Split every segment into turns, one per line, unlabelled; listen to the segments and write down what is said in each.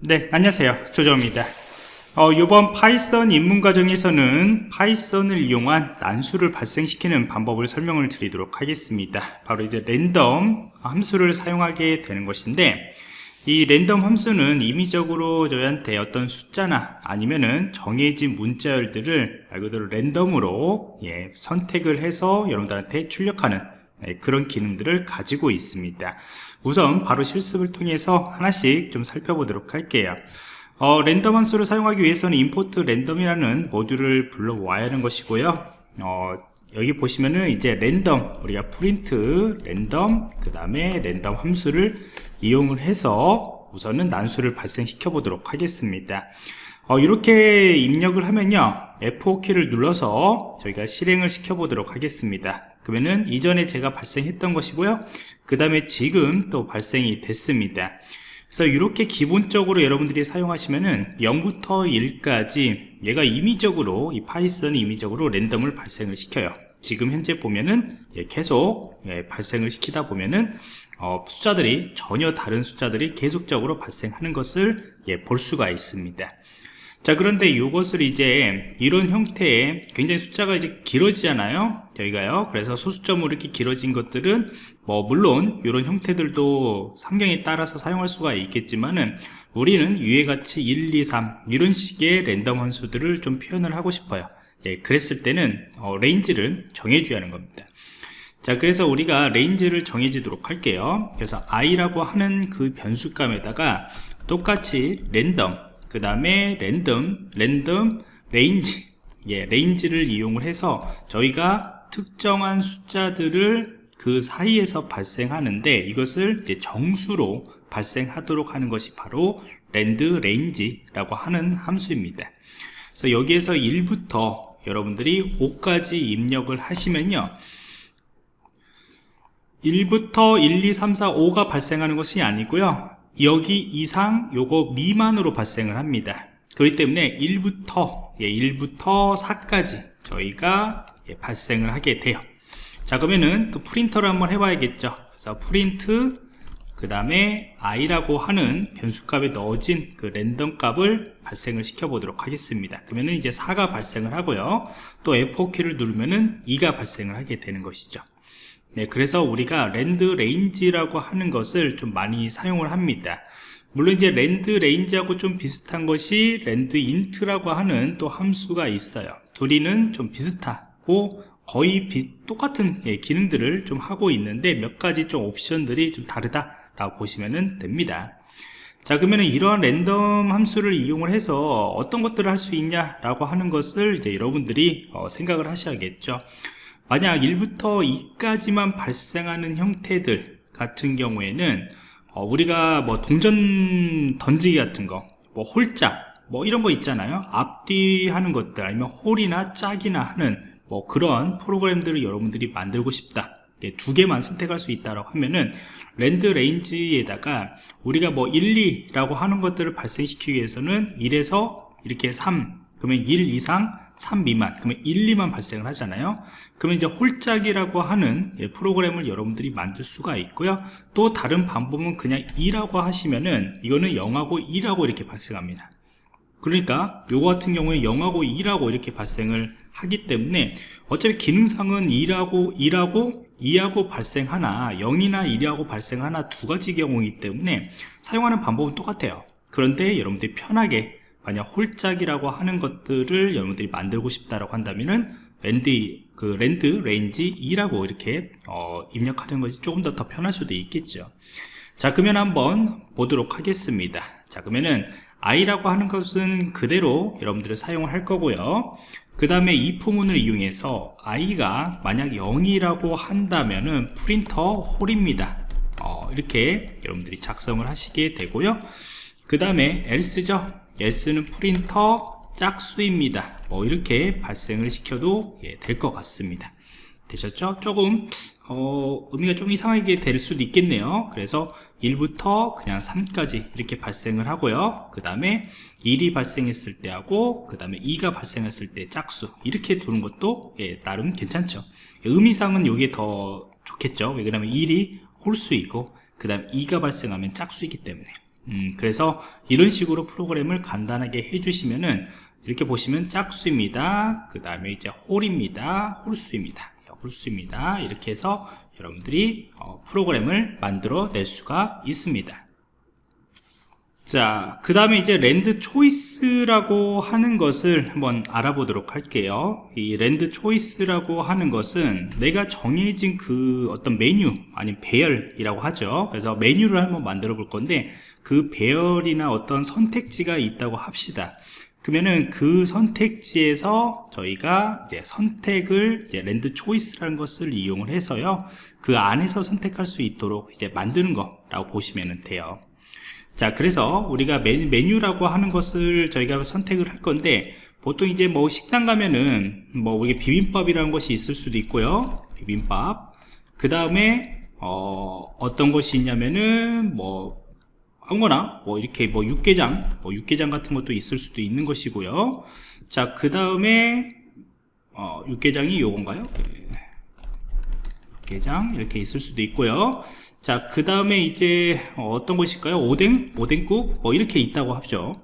네, 안녕하세요. 조정입니다. 어, 이번 Python 입문 과정에서는 Python을 이용한 난수를 발생시키는 방법을 설명을 드리도록 하겠습니다. 바로 이제 랜덤 함수를 사용하게 되는 것인데 이 랜덤 함수는 임의적으로 저희한테 어떤 숫자나 아니면은 정해진 문자열들을 말 그대로 랜덤으로 예, 선택을 해서 여러분들한테 출력하는 예, 그런 기능들을 가지고 있습니다. 우선 바로 실습을 통해서 하나씩 좀 살펴보도록 할게요. 어, 랜덤 함수를 사용하기 위해서는 import 랜덤이라는 모듈을 불러와야 하는 것이고요. 어, 여기 보시면은 이제 랜덤 우리가 프린트 랜덤 그 다음에 랜덤 함수를 이용을 해서 우선은 난수를 발생시켜 보도록 하겠습니다. 어, 이렇게 입력을 하면요 F5키를 눌러서 저희가 실행을 시켜 보도록 하겠습니다 그러면은 이전에 제가 발생했던 것이고요. 그 다음에 지금 또 발생이 됐습니다. 그래서 이렇게 기본적으로 여러분들이 사용하시면은 0부터 1까지 얘가 임의적으로 이 Python이 임의적으로 랜덤을 발생을 시켜요. 지금 현재 보면은 예, 계속 예, 발생을 시키다 보면은 어, 숫자들이 전혀 다른 숫자들이 계속적으로 발생하는 것을 예, 볼 수가 있습니다 자 그런데 이것을 이제 이런 형태의 굉장히 숫자가 이제 길어지잖아요. 저희가요. 그래서 소수점으로 이렇게 길어진 것들은 뭐 물론 이런 형태들도 상황에 따라서 사용할 수가 있겠지만은 우리는 위에 같이 1, 2, 3 이런 식의 랜덤 함수들을 좀 표현을 하고 싶어요. 예, 그랬을 때는 어, range를 정해줘야 하는 겁니다. 자 그래서 우리가 range를 정해주도록 할게요. 그래서 i라고 하는 그 변수값에다가 똑같이 랜덤 그 다음에 random, random, range 예, range를 이용을 해서 저희가 특정한 숫자들을 그 사이에서 발생하는데 이것을 이제 정수로 발생하도록 하는 것이 바로 randrange라고 하는 함수입니다. 그래서 여기에서 1부터 여러분들이 5까지 입력을 하시면요. 1부터 1, 2, 3, 4, 5가 발생하는 것이 아니고요. 여기 이상 요거 미만으로 발생을 합니다. 그렇기 때문에 1부터 예, 1부터 4까지 저희가 예, 발생을 하게 돼요. 자 그러면은 또 print를 한번 해봐야겠죠. 그래서 프린트 그 다음에 i라고 하는 변수값에 넣어진 그 랜덤 값을 발생을 시켜 보도록 하겠습니다. 그러면은 이제 4가 발생을 하고요. 또 F4키를 누르면은 2가 발생을 하게 되는 것이죠 네, 그래서 우리가 randrange라고 하는 것을 좀 많이 사용을 합니다. 물론 이제 randrange하고 좀 비슷한 것이 randint라고 하는 또 함수가 있어요. 둘이는 좀 비슷하고 거의 비, 똑같은 예, 기능들을 좀 하고 있는데 몇 가지 좀 옵션들이 좀 다르다라고 보시면 됩니다. 자 그러면 이러한 랜덤 함수를 이용을 해서 어떤 것들을 할 수 있냐 라고 하는 것을 이제 여러분들이 어, 생각을 하셔야겠죠. 만약 1부터 2까지만 발생하는 형태들 같은 경우에는 어, 우리가 뭐 동전 던지기 같은 거, 뭐 홀짝, 뭐 이런 거 있잖아요. 앞뒤 하는 것들, 아니면 홀이나 짝이나 하는 뭐 그런 프로그램들을 여러분들이 만들고 싶다. 두 개만 선택할 수 있다고 하면은 randrange에다가 우리가 뭐 1, 2라고 하는 것들을 발생시키기 위해서는 1에서 이렇게 3, 그러면 1 이상 3 미만 그러면 1, 2만 발생을 하잖아요. 그러면 이제 홀짝이라고 하는 예, 프로그램을 여러분들이 만들 수가 있고요. 또 다른 방법은 그냥 2라고 하시면은 이거는 0하고 2라고 이렇게 발생합니다. 그러니까 요거 같은 경우에 0하고 2라고 이렇게 발생을 하기 때문에 어차피 기능상은 2라고 2라고 2하고 발생하나 0이나 1하고 발생하나 두 가지 경우이기 때문에 사용하는 방법은 똑같아요. 그런데 여러분들이 편하게 만약 홀짝이라고 하는 것들을 여러분들이 만들고 싶다라고 한다면은 랜드 그 randrange 2라고 이렇게 어, 입력하는 것이 조금 더 더 편할 수도 있겠죠. 자 그러면 한번 보도록 하겠습니다. 자 그러면은 i라고 하는 것은 그대로 여러분들이 사용을 할 거고요. 그 다음에 if문을 이용해서 i가 만약 0이라고 한다면은 프린터 홀입니다. 어, 이렇게 여러분들이 작성을 하시게 되고요. 그 다음에 else죠. else는 print 짝수입니다. 뭐 이렇게 발생을 시켜도 예, 될 것 같습니다. 되셨죠? 조금 어, 의미가 좀 이상하게 될 수도 있겠네요. 그래서 1부터 그냥 3까지 이렇게 발생을 하고요. 그 다음에 1이 발생했을 때 하고 그 다음에 2가 발생했을 때 짝수 이렇게 두는 것도 예, 나름 괜찮죠. 의미상은 이게 더 좋겠죠? 왜냐하면 1이 홀수이고 그 다음 2가 발생하면 짝수이기 때문에 음, 그래서 이런 식으로 프로그램을 간단하게 해주시면은 이렇게 보시면 짝수입니다. 그 다음에 이제 홀입니다. 홀수입니다. 홀수입니다. 이렇게 해서 여러분들이 어, 프로그램을 만들어 낼 수가 있습니다. 자, 그 다음에 이제 rand choice라고 하는 것을 한번 알아보도록 할게요. 이 rand choice라고 하는 것은 내가 정해진 그 어떤 메뉴, 아니면 배열이라고 하죠. 그래서 메뉴를 한번 만들어 볼 건데, 그 배열이나 어떤 선택지가 있다고 합시다. 그러면은 그 선택지에서 저희가 이제 선택을 이제 랜드 초이스라는 것을 이용을 해서요. 그 안에서 선택할 수 있도록 이제 만드는 거라고 보시면 돼요. 자 그래서 우리가 메뉴, 라고 하는 것을 저희가 선택을 할 건데 보통 이제 뭐 식당 가면은 뭐 우리 비빔밥이라는 것이 있을 수도 있고요. 비빔밥. 그 다음에 어, 어떤 것이 있냐면은 뭐 아무거나 뭐 이렇게 뭐 육개장 뭐 육개장 같은 것도 있을 수도 있는 것이고요. 자 그 다음에 어, 육개장이 요건가요? 육개장 이렇게 있을 수도 있고요 자, 그 다음에 이제 어떤 것일까요? 오뎅? 오뎅국? 뭐 이렇게 있다고 하죠.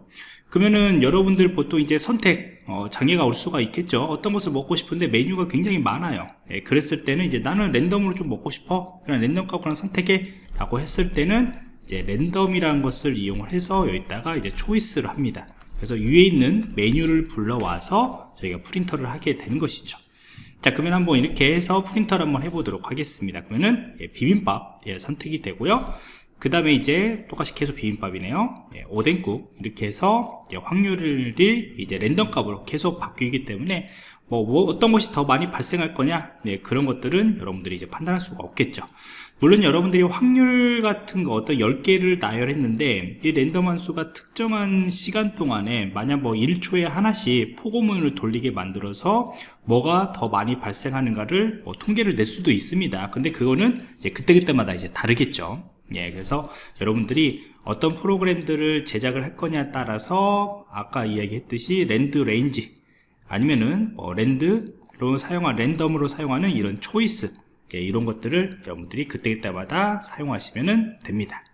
그러면은 여러분들 보통 이제 선택 어, 장애가 올 수가 있겠죠. 어떤 것을 먹고 싶은데 메뉴가 굉장히 많아요. 예, 그랬을 때는 이제 나는 랜덤으로 좀 먹고 싶어. 그냥 랜덤 값으로 선택해. 라고 했을 때는 이제 랜덤이라는 것을 이용을 해서 여기다가 이제 초이스를 합니다. 그래서 위에 있는 메뉴를 불러와서 저희가 프린터를 하게 되는 것이죠. 자 그러면 한번 이렇게 해서 프린터를 한번 해보도록 하겠습니다. 그러면은 예, 비빔밥 예, 선택이 되고요 그 다음에 이제 똑같이 계속 비빔밥이네요. 예, 오뎅국. 이렇게 해서 이제 확률이 이제 랜덤 값으로 계속 바뀌기 때문에 뭐, 뭐 어떤 것이 더 많이 발생할 거냐? 네, 그런 것들은 여러분들이 이제 판단할 수가 없겠죠. 물론 여러분들이 확률 같은 거 어떤 10개를 나열했는데 이 랜덤 함수가 특정한 시간 동안에 만약 뭐 1초에 하나씩 포고문을 돌리게 만들어서 뭐가 더 많이 발생하는가를 뭐 통계를 낼 수도 있습니다. 근데 그거는 이제 그때그때마다 이제 다르겠죠 예, 그래서 여러분들이 어떤 프로그램들을 제작을 할 거냐에 따라서 아까 이야기했듯이 randrange 아니면은 뭐 rand로 사용한 랜덤으로 사용하는 이런 choice 예, 이런 것들을 여러분들이 그때그때마다 사용하시면 됩니다